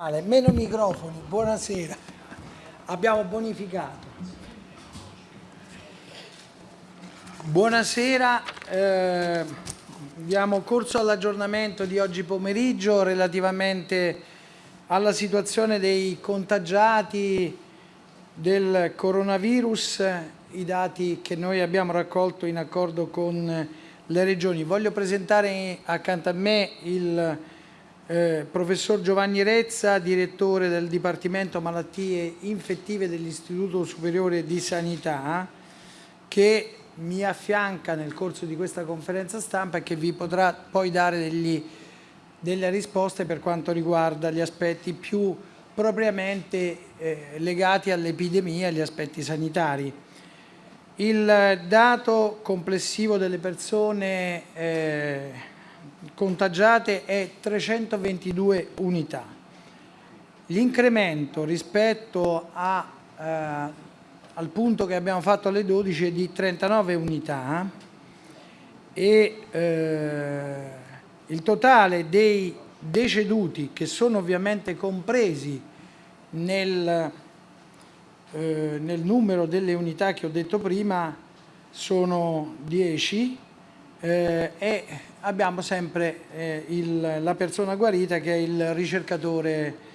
Meno microfoni, buonasera. Abbiamo bonificato. Buonasera, eh, diamo corso all'aggiornamento di oggi pomeriggio relativamente alla situazione dei contagiati del coronavirus, i dati che noi abbiamo raccolto in accordo con le regioni. Voglio presentare accanto a me il eh, professor Giovanni Rezza, direttore del Dipartimento Malattie Infettive dell'Istituto Superiore di Sanità, che mi affianca nel corso di questa conferenza stampa e che vi potrà poi dare degli, delle risposte per quanto riguarda gli aspetti più propriamente eh, legati all'epidemia e agli aspetti sanitari. Il dato complessivo delle persone eh, contagiate è 322 unità. L'incremento rispetto a, eh, al punto che abbiamo fatto alle 12 è di 39 unità e eh, il totale dei deceduti che sono ovviamente compresi nel, eh, nel numero delle unità che ho detto prima sono 10 eh, e abbiamo sempre eh, il, la persona guarita che è il ricercatore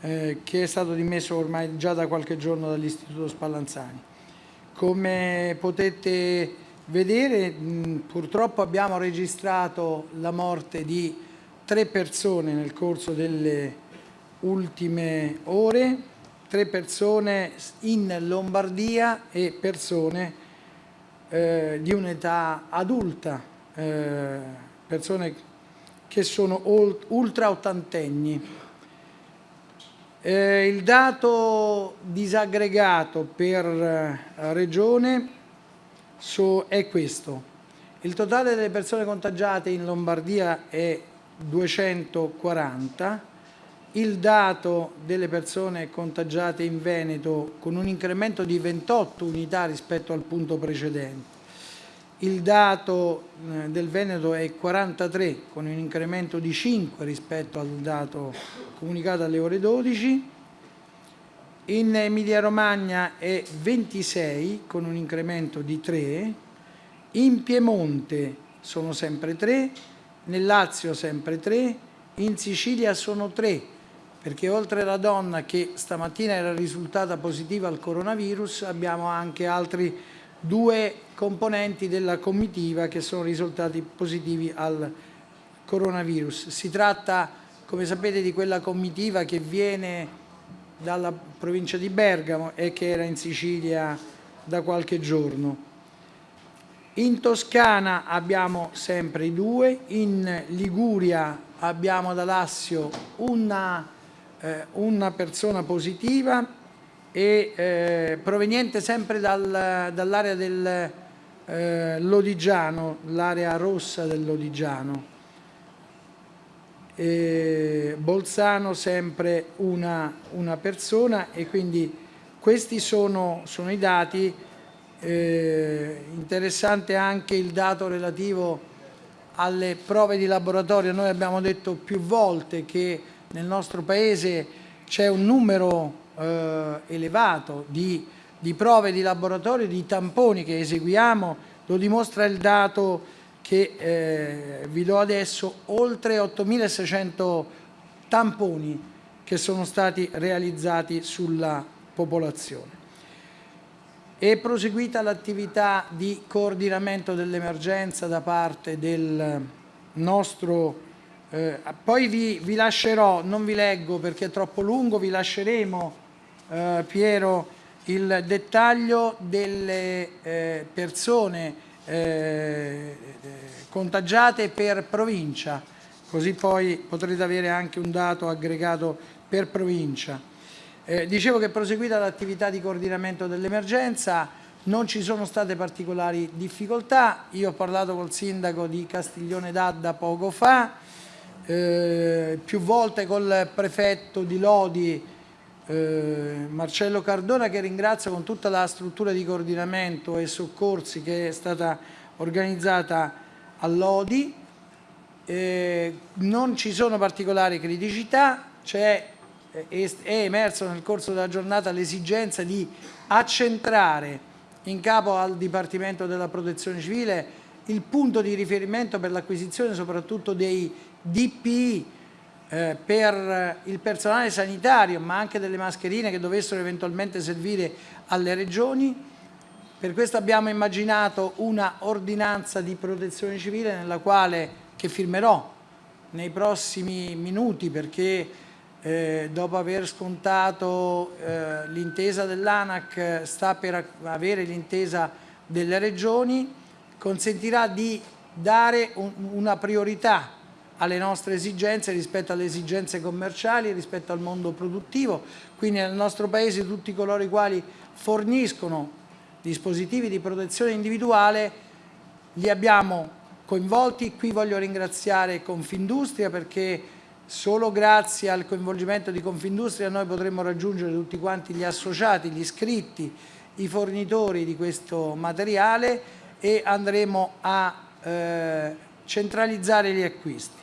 eh, che è stato dimesso ormai già da qualche giorno dall'Istituto Spallanzani. Come potete vedere mh, purtroppo abbiamo registrato la morte di tre persone nel corso delle ultime ore, tre persone in Lombardia e persone eh, di un'età adulta, eh, persone che sono ultra ottantenni. Eh, il dato disaggregato per eh, regione so, è questo. Il totale delle persone contagiate in Lombardia è 240, il dato delle persone contagiate in Veneto con un incremento di 28 unità rispetto al punto precedente. Il dato eh, del Veneto è 43 con un incremento di 5 rispetto al dato comunicato alle ore 12. In Emilia Romagna è 26 con un incremento di 3. In Piemonte sono sempre 3, nel Lazio sempre 3, in Sicilia sono 3 perché oltre alla donna che stamattina era risultata positiva al coronavirus abbiamo anche altri due componenti della comitiva che sono risultati positivi al coronavirus. Si tratta, come sapete, di quella comitiva che viene dalla provincia di Bergamo e che era in Sicilia da qualche giorno. In Toscana abbiamo sempre i due, in Liguria abbiamo da Lassio una eh, una persona positiva e eh, proveniente sempre dal, dall'area del eh, Lodigiano, l'area rossa del Lodigiano. E Bolzano sempre una, una, persona e quindi questi sono, sono i dati. Eh, interessante anche il dato relativo alle prove di laboratorio. Noi abbiamo detto più volte che nel nostro Paese c'è un numero eh, elevato di, di, prove di laboratorio, di tamponi che eseguiamo, lo dimostra il dato che eh, vi do adesso, oltre 8.600 tamponi che sono stati realizzati sulla popolazione. È proseguita l'attività di coordinamento dell'emergenza da parte del nostro eh, poi vi, vi, lascerò, non vi leggo perché è troppo lungo, vi lasceremo, eh, Piero, il dettaglio delle eh, persone eh, contagiate per provincia, così poi potrete avere anche un dato aggregato per provincia. Eh, dicevo che è proseguita l'attività di coordinamento dell'emergenza, non ci sono state particolari difficoltà, io ho parlato col sindaco di Castiglione d'Adda poco fa, eh, più volte col prefetto di Lodi eh, Marcello Cardona che ringrazio con tutta la struttura di coordinamento e soccorsi che è stata organizzata a Lodi. Eh, non ci sono particolari criticità, c'è è emerso nel corso della giornata l'esigenza di accentrare in capo al Dipartimento della Protezione Civile il punto di riferimento per l'acquisizione soprattutto dei DPI eh, per il personale sanitario ma anche delle mascherine che dovessero eventualmente servire alle regioni. Per questo abbiamo immaginato una ordinanza di protezione civile nella quale, che firmerò nei prossimi minuti perché eh, dopo aver scontato eh, l'intesa dell'ANAC sta per avere l'intesa delle regioni, consentirà di dare un, una priorità alle nostre esigenze rispetto alle esigenze commerciali, rispetto al mondo produttivo, quindi nel nostro Paese tutti coloro i quali forniscono dispositivi di protezione individuale li abbiamo coinvolti, qui voglio ringraziare Confindustria perché Solo grazie al coinvolgimento di Confindustria noi potremmo raggiungere tutti quanti gli associati, gli iscritti, i fornitori di questo materiale e andremo a eh, centralizzare gli acquisti.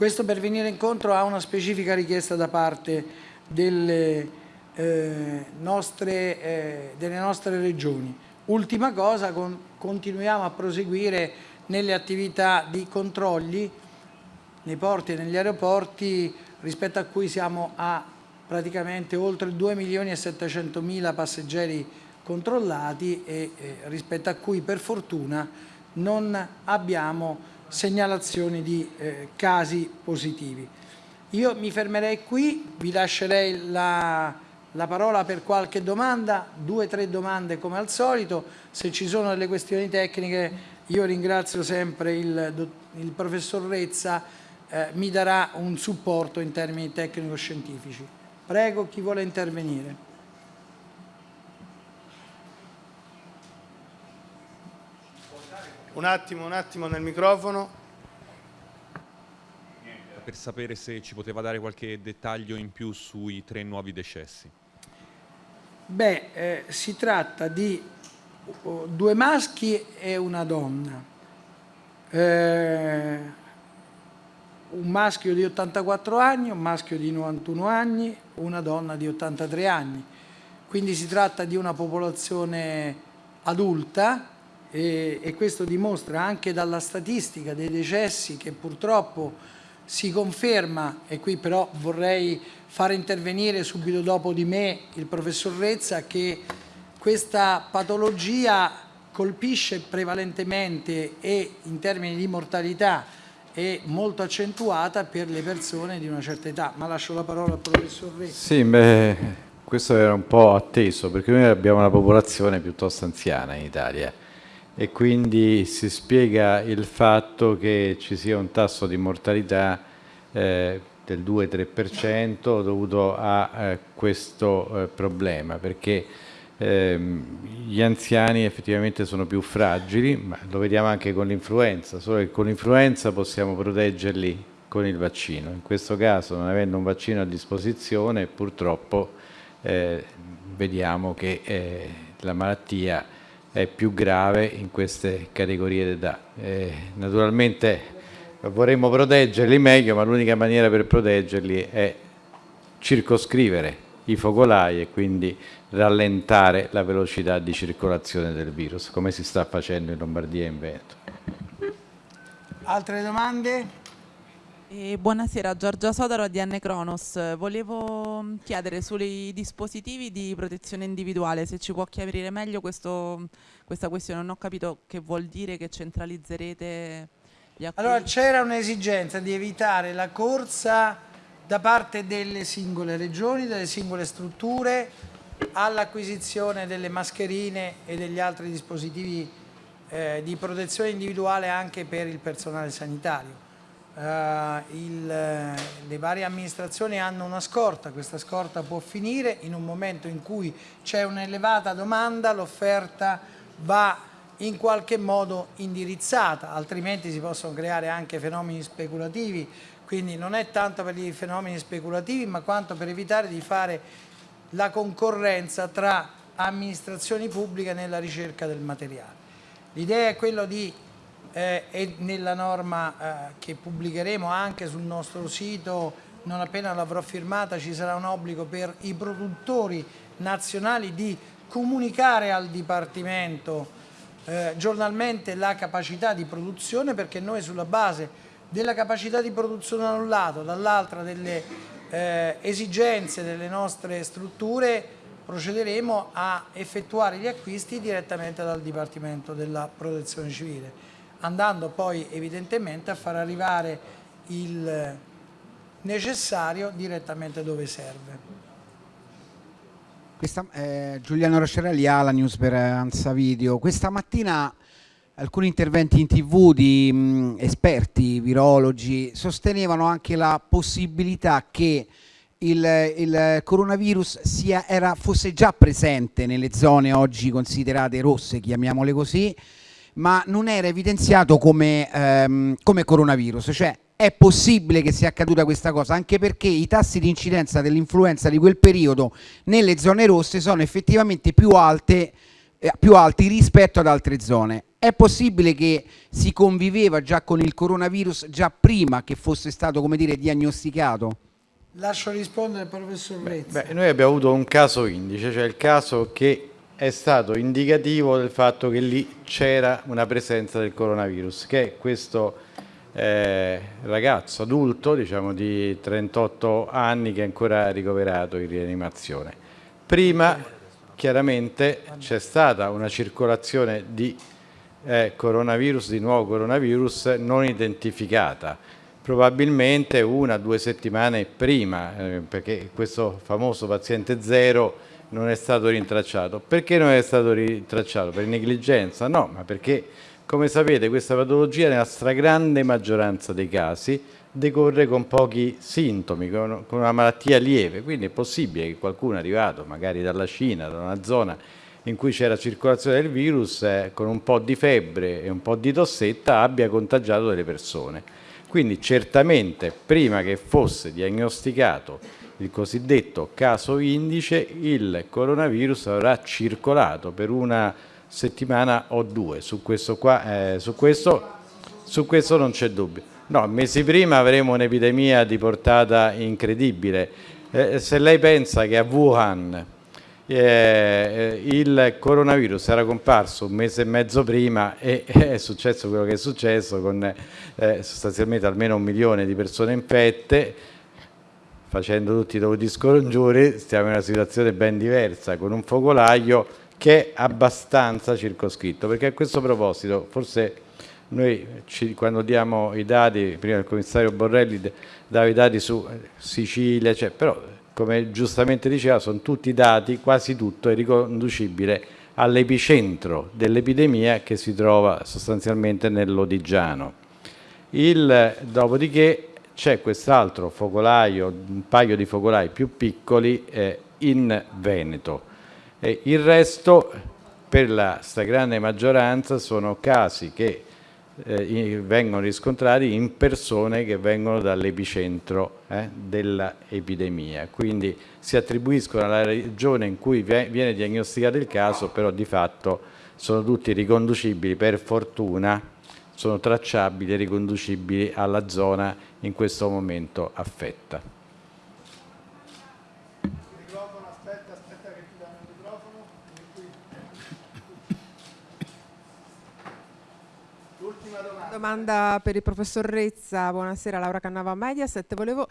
Questo per venire incontro a una specifica richiesta da parte delle, eh, nostre, eh, delle nostre regioni. Ultima cosa, con, continuiamo a proseguire nelle attività di controlli nei porti e negli aeroporti rispetto a cui siamo a praticamente oltre 2 milioni e 700 mila passeggeri controllati e eh, rispetto a cui per fortuna non abbiamo segnalazioni di eh, casi positivi. Io mi fermerei qui, vi lascerei la, la parola per qualche domanda, due o tre domande come al solito, se ci sono delle questioni tecniche io ringrazio sempre il, il professor Rezza eh, mi darà un supporto in termini tecnico-scientifici. Prego chi vuole intervenire. Un attimo, un attimo nel microfono. Per sapere se ci poteva dare qualche dettaglio in più sui tre nuovi decessi. Beh, eh, si tratta di uh, due maschi e una donna. Eh, un maschio di 84 anni, un maschio di 91 anni, una donna di 83 anni. Quindi si tratta di una popolazione adulta e, e questo dimostra anche dalla statistica dei decessi che purtroppo si conferma, e qui però vorrei fare intervenire subito dopo di me il professor Rezza, che questa patologia colpisce prevalentemente e in termini di mortalità è molto accentuata per le persone di una certa età. Ma lascio la parola al professor Re. Sì, beh, questo era un po' atteso perché noi abbiamo una popolazione piuttosto anziana in Italia e quindi si spiega il fatto che ci sia un tasso di mortalità eh, del 2-3% dovuto a eh, questo eh, problema perché Ehm, gli anziani effettivamente sono più fragili, ma lo vediamo anche con l'influenza, solo che con l'influenza possiamo proteggerli con il vaccino. In questo caso, non avendo un vaccino a disposizione, purtroppo eh, vediamo che eh, la malattia è più grave in queste categorie d'età. Eh, naturalmente vorremmo proteggerli meglio, ma l'unica maniera per proteggerli è circoscrivere i focolai e quindi rallentare la velocità di circolazione del virus, come si sta facendo in Lombardia e in Veneto. Altre domande? Eh, buonasera, Giorgia Sodaro di N Cronos. Volevo mm, chiedere sui dispositivi di protezione individuale, se ci può chiarire meglio questo, questa questione. Non ho capito che vuol dire che centralizzerete gli acquisti. Allora c'era un'esigenza di evitare la corsa da parte delle singole regioni, delle singole strutture all'acquisizione delle mascherine e degli altri dispositivi eh, di protezione individuale anche per il personale sanitario. Uh, il, le varie amministrazioni hanno una scorta, questa scorta può finire in un momento in cui c'è un'elevata domanda, l'offerta va in qualche modo indirizzata, altrimenti si possono creare anche fenomeni speculativi quindi non è tanto per i fenomeni speculativi ma quanto per evitare di fare la concorrenza tra amministrazioni pubbliche nella ricerca del materiale. L'idea è quella di, eh, e nella norma eh, che pubblicheremo anche sul nostro sito non appena l'avrò firmata ci sarà un obbligo per i produttori nazionali di comunicare al Dipartimento eh, giornalmente la capacità di produzione perché noi sulla base della capacità di produzione da un lato, dall'altra delle eh, esigenze delle nostre strutture procederemo a effettuare gli acquisti direttamente dal Dipartimento della Protezione Civile, andando poi evidentemente a far arrivare il necessario direttamente dove serve. Questa, eh, Giuliano Roscerelli, la news per Ansa Video. Questa mattina alcuni interventi in tv di mh, esperti, virologi, sostenevano anche la possibilità che il, il coronavirus sia, era, fosse già presente nelle zone oggi considerate rosse, chiamiamole così, ma non era evidenziato come, ehm, come coronavirus, cioè è possibile che sia accaduta questa cosa, anche perché i tassi di incidenza dell'influenza di quel periodo nelle zone rosse sono effettivamente più, alte, eh, più alti rispetto ad altre zone. È possibile che si conviveva già con il coronavirus già prima che fosse stato, come dire, diagnosticato? Lascio rispondere al professor Rezza. Beh, noi abbiamo avuto un caso indice, cioè il caso che è stato indicativo del fatto che lì c'era una presenza del coronavirus, che è questo eh, ragazzo adulto, diciamo di 38 anni, che è ancora ricoverato in rianimazione. Prima, chiaramente, c'è stata una circolazione di eh, coronavirus, di nuovo coronavirus non identificata, probabilmente una o due settimane prima, eh, perché questo famoso paziente zero non è stato rintracciato. Perché non è stato rintracciato? Per negligenza? No, ma perché, come sapete, questa patologia nella stragrande maggioranza dei casi decorre con pochi sintomi, con, una malattia lieve, quindi è possibile che qualcuno arrivato magari dalla Cina, da una zona in cui c'era circolazione del virus, eh, con un po' di febbre e un po' di tossetta abbia contagiato delle persone. Quindi certamente prima che fosse diagnosticato il cosiddetto caso indice, il coronavirus avrà circolato per una settimana o due. Su questo, qua, eh, su questo, su questo non c'è dubbio. No, mesi prima avremo un'epidemia di portata incredibile. Eh, se lei pensa che a Wuhan eh, il coronavirus era comparso un mese e mezzo prima e è successo quello che è successo con eh, sostanzialmente almeno un milione di persone infette facendo tutti i dovuti scongiuri stiamo in una situazione ben diversa con un focolaio che è abbastanza circoscritto perché a questo proposito forse noi ci, quando diamo i dati prima il commissario Borrelli dava i dati su Sicilia cioè, però come giustamente diceva, sono tutti dati, quasi tutto è riconducibile all'epicentro dell'epidemia che si trova sostanzialmente nell'Odigiano. dopodiché c'è quest'altro focolaio, un paio di focolai più piccoli eh, in Veneto. E il resto, per la stragrande maggioranza, sono casi che eh, vengono riscontrati in persone che vengono dall'epicentro eh, dell'epidemia. Quindi si attribuiscono alla regione in cui viene diagnosticato il caso, però di fatto sono tutti riconducibili per fortuna, sono tracciabili e riconducibili alla zona in questo momento affetta. domanda per il professor Rezza, buonasera Laura Cannava Mediaset, volevo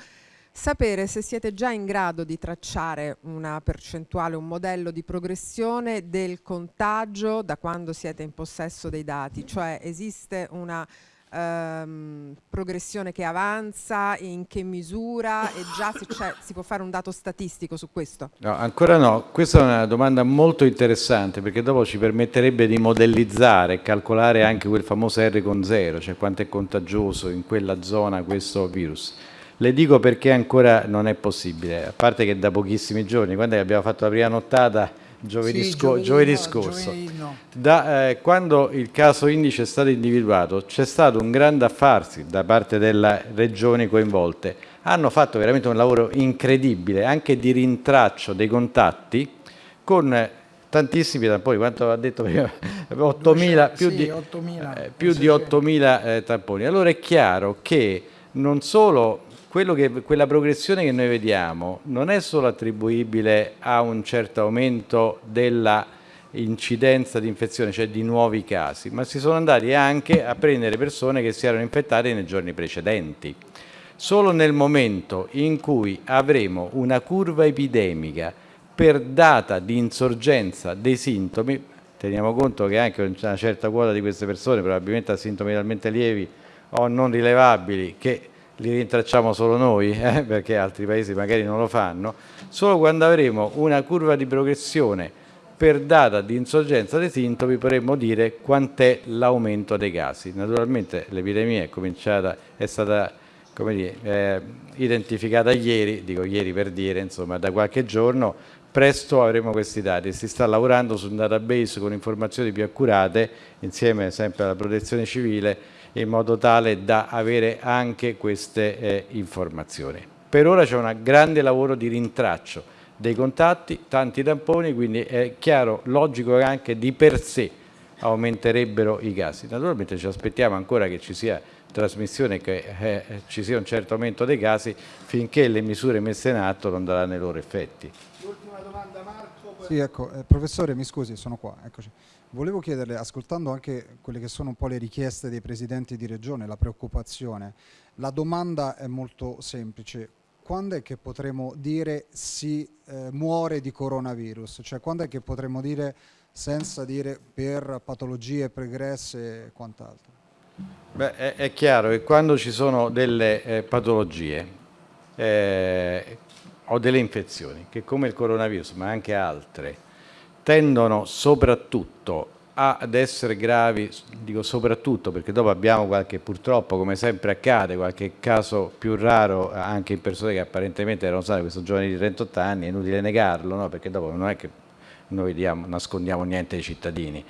sapere se siete già in grado di tracciare una percentuale, un modello di progressione del contagio da quando siete in possesso dei dati, cioè esiste una ehm, progressione che avanza, in che misura e già se si può fare un dato statistico su questo? No, ancora no, questa è una domanda molto interessante perché dopo ci permetterebbe di modellizzare e calcolare anche quel famoso R con zero, cioè quanto è contagioso in quella zona questo virus. Le dico perché ancora non è possibile, a parte che da pochissimi giorni, quando abbiamo fatto la prima nottata, giovedì, sì, sco giovedì, no, scorso. Giovedì no. da, eh, quando il caso indice è stato individuato c'è stato un grande affarsi da parte delle regioni coinvolte. Hanno fatto veramente un lavoro incredibile anche di rintraccio dei contatti con tantissimi tamponi, quanto ha detto prima, 8.000, più, sì, di, 8.000, eh, più di 8.000 eh, tamponi. Allora è chiaro che non solo che, quella progressione che noi vediamo non è solo attribuibile a un certo aumento della incidenza di infezione, cioè di nuovi casi, ma si sono andati anche a prendere persone che si erano infettate nei giorni precedenti. Solo nel momento in cui avremo una curva epidemica per data di insorgenza dei sintomi, teniamo conto che anche una certa quota di queste persone probabilmente talmente lievi o non rilevabili che li rintracciamo solo noi, eh, perché altri paesi magari non lo fanno, solo quando avremo una curva di progressione per data di insorgenza dei sintomi potremmo dire quant'è l'aumento dei casi. Naturalmente l'epidemia è, cominciata, è stata dire, eh, identificata ieri, dico ieri per dire, insomma da qualche giorno, presto avremo questi dati. Si sta lavorando su un database con informazioni più accurate, insieme sempre alla protezione civile, in modo tale da avere anche queste eh, informazioni. Per ora c'è un grande lavoro di rintraccio dei contatti, tanti tamponi, quindi è chiaro, logico che anche di per sé aumenterebbero i casi. Naturalmente ci aspettiamo ancora che ci sia trasmissione, che eh, ci sia un certo aumento dei casi finché le misure messe in atto non daranno i loro effetti. L'ultima domanda Marco. Sì, ecco, eh, professore, mi scusi, sono qua, eccoci. Volevo chiederle, ascoltando anche quelle che sono un po' le richieste dei presidenti di regione, la preoccupazione, la domanda è molto semplice. Quando è che potremo dire si eh, muore di coronavirus? Cioè quando è che potremo dire senza dire per patologie pregresse e quant'altro? Beh, è, è, chiaro che quando ci sono delle eh, patologie eh, o delle infezioni, che come il coronavirus, ma anche altre, tendono soprattutto ad essere gravi, dico soprattutto perché dopo abbiamo qualche, purtroppo come sempre accade, qualche caso più raro anche in persone che apparentemente erano sane, questo giovane di 38 anni, è inutile negarlo, no? perché dopo non è che noi diamo, nascondiamo niente ai cittadini.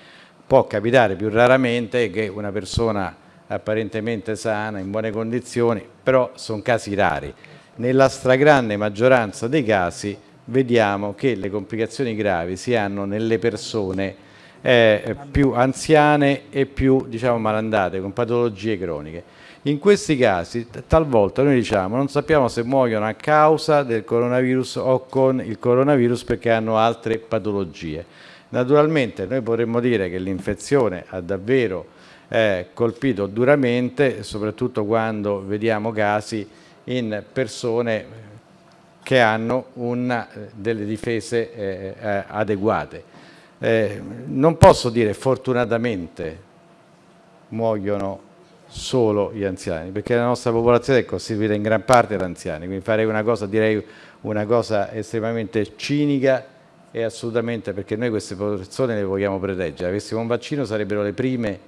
Può capitare più raramente che una persona apparentemente sana, in buone condizioni, però sono casi rari. Nella stragrande maggioranza dei casi vediamo che le complicazioni gravi si hanno nelle persone eh, più anziane e più diciamo, malandate, con patologie croniche. In questi casi talvolta noi diciamo non sappiamo se muoiono a causa del coronavirus o con il coronavirus perché hanno altre patologie. Naturalmente noi potremmo dire che l'infezione ha davvero eh, colpito duramente, soprattutto quando vediamo casi in persone che hanno una, delle difese eh, eh, adeguate. Eh, non posso dire fortunatamente muoiono solo gli anziani, perché la nostra popolazione è costituita in gran parte da anziani, quindi farei una cosa, direi una cosa estremamente cinica e assolutamente perché noi queste persone le vogliamo proteggere. Avessimo un vaccino sarebbero le prime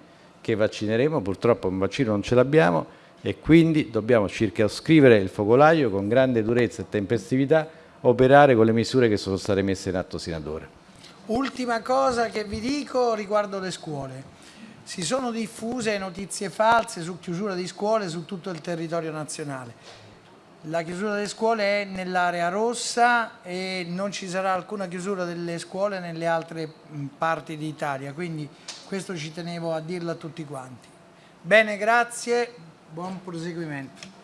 che vaccineremo, purtroppo un vaccino non ce l'abbiamo e quindi dobbiamo circoscrivere il focolaio con grande durezza e tempestività, operare con le misure che sono state messe in atto sino ad ora. Ultima cosa che vi dico riguardo le scuole. Si sono diffuse notizie false su chiusura di scuole su tutto il territorio nazionale. La chiusura delle scuole è nell'area rossa e non ci sarà alcuna chiusura delle scuole nelle altre parti d'Italia, quindi questo ci tenevo a dirlo a tutti quanti. Bene, grazie, buon proseguimento.